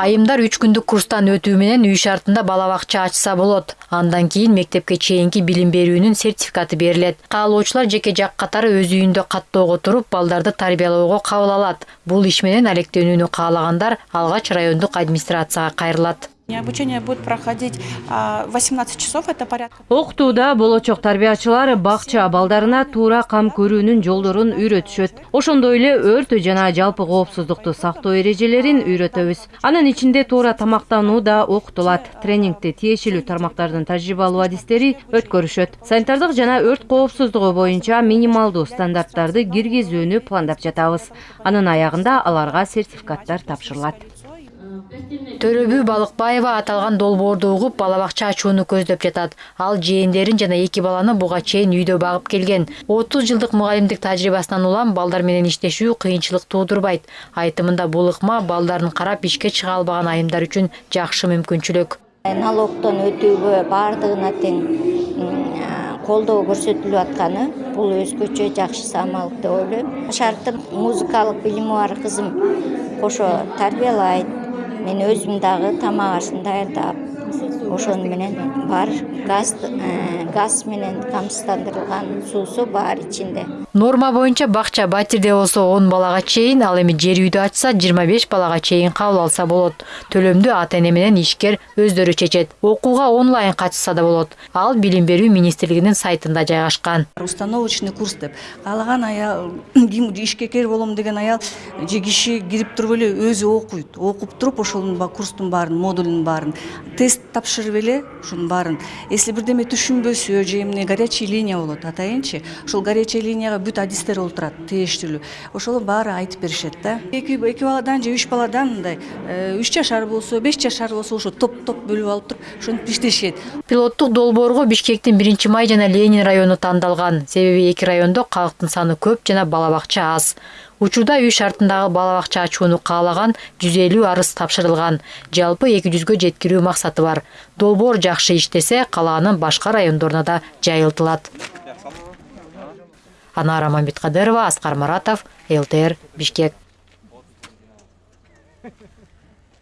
айымдар үч күндүк курстан өтүү менен үй шартында бала бакча ачса болот. Андан кийин мектепке чейинки билим берүүнүн сертификаты берилет. Каалоочулар жеке жак катары өз үйүндө каттоого туруп балдарды тарбиялоого кабыл алат. Бул иш менен алектенүүнү каалагандар алгач райондук администрацияга кайрылат Обучение будет проходить а, 18 часов, это порядка. окутууда болочок тарбиячылар бакча балдарына туура кам көрүүнүн жолдорун үйрөтүшөт. Ошондой эле өрт жана жалпы коопсуздукту сактоо эрежелерин үйрөтөбүз. Анын ичинде туура тамактануу да окутулат. Тренингти тиешелүү тармактардын тажрыйбалуу адистери өткөрүшөт. Санитардык жана өрт коопсуздугу боюнча минималдуу стандарттарды киргизүүнү пландап жатабыз. Анын аягында аларга сертификаттар тапшырылат. Төрөбү балыкбаева аталган долбоорду угуп бала бакча ачууну көздөп жатат. Ал жээндерин жана эки баланы буга чейин үйдө багып келген. Отуз жылдык мугалимдик тажрыйбасынан улам балдар менен иштешүү кыйынчылык туудурбайт айтымында бул ыкма балдарын карап ишке чыга албаган айымдар үчүн жакшы мүмкүнчүлүк налогтон өтүүгө баардыгына тең колдоо көрсөтүлүп атканы бул өзгөчө жакшы самалдык деп ойлойм. Шарттын музыкалык билими бар кызым кошо тарбиялайт мен өзүм дагы тамак ашын даярдап ошону менен бар газ э, газ менен камсыздандырылган суусу бар ичинде. Норма боюнча бакча батирде болсо он балага чейин ал эми жер үйдө ачса жыйырма беш балага чейин кабыл алса болот. Төлөмдү ата эне менен ишкер өздөрү чечет. Окууга онлайн катышса да болот. Ал билим берүү министрлигинин сайтында жайгашкан. Установочный курс деп. Каалаган аял, ким ишкекер болом деген аял же киши кирип туруп эле өзү окуйт. Окуп туруп ошонун ба- курстун баарын, модулунун баарын, тест тапшырып эле ушунун баарын. Если бирдеме түшүнбөсө же эмне горячий линия болот атайынчы, ошол горячий линияга бүт адистер олтурат, тиештүүлүү. Ошол баары айтып беришет да. Эки эки баладан же үч баладан мындай э, үч жашар болсо, беш жашар болсо ошо топ-топ бөлүп алып туруп ошентип иштешет. пилоттук долбоорго бишкектин биринчи май жана ленин району тандалган себеби эки райондо калктын саны көп жана бала бакча аз учурда үй шартындагы бала бакча ачууну каалаган жүз элүү арыз тапшырылган. Жалпы эки жүзгө жеткирүү максаты бар. Долбоор жакшы иштесе калаанын башка райондоруна да жайылтылат. Анара мамбеткадырова аскар маратов лтр бишкек